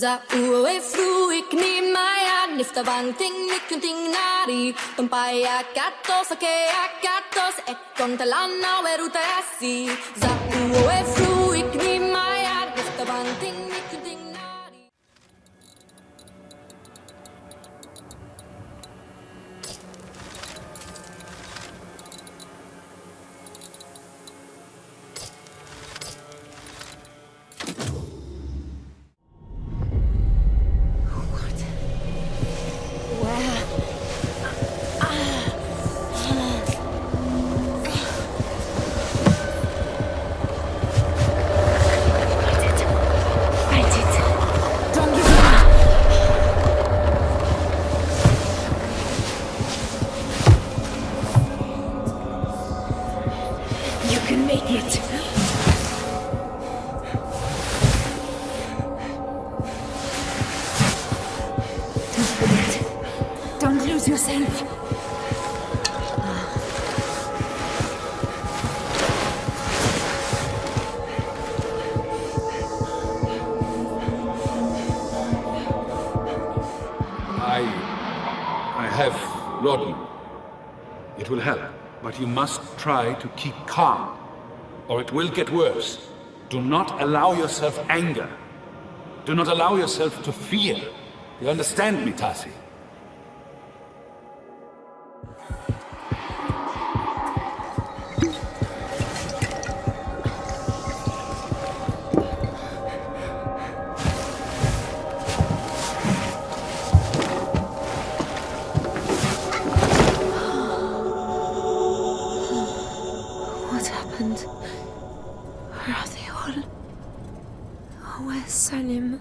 Za uwe fruik ni maya nifta bang ting nikun ting nari Tumpaya katos ake akatos ekon talana weruta asi Za uwe fruik make it. Don't forget. Don't lose yourself. I. I have laudanum. It will help, but you must try to keep calm, or it will get worse. Do not allow yourself anger. Do not allow yourself to fear. You understand me, Tasi? What happened? Salim?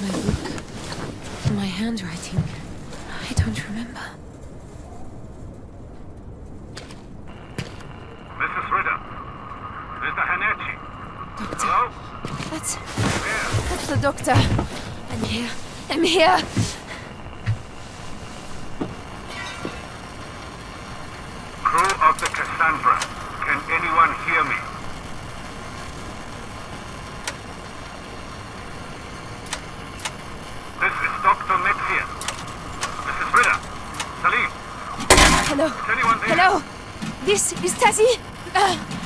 My book. My handwriting. I don't remember. Mrs. Ritter. Mr. Hanechi. Doctor. Hello? That's. That's the doctor. I'm here. I'm here. Cassandra. Can anyone hear me? This is Dr. Metzia. Mrs. Ritter. Salim. Hello. Is anyone there? Hello. This is Tazi. Uh.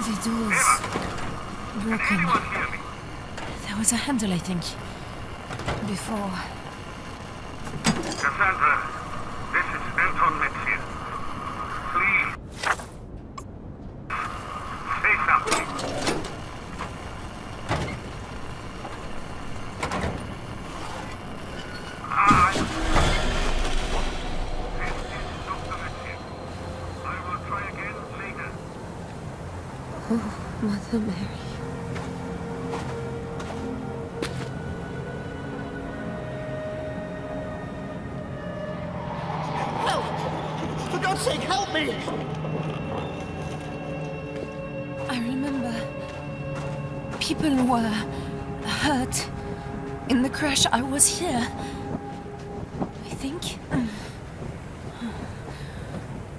The door's broken. There was a handle, I think. Before. Cassandra, this is Anton Metzia. Please. Say something. Ah, This is Dr. Metzia. I will try again later. Oh, Mother Mary. For God's sake, help me! I remember. People were hurt. In the crash, I was here. I think.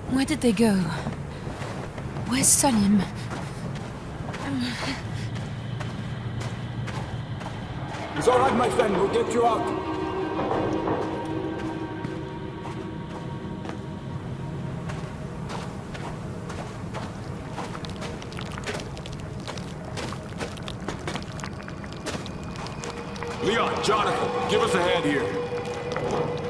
Where did they go? Where's Salim? It's all right, my friend. We'll get you out. Leon, Jonathan, give us a hand here.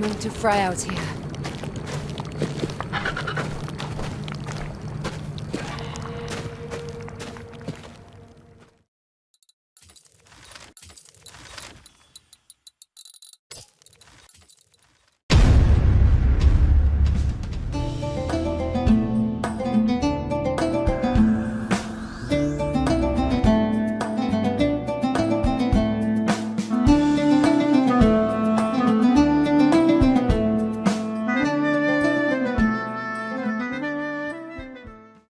Going to fry out here.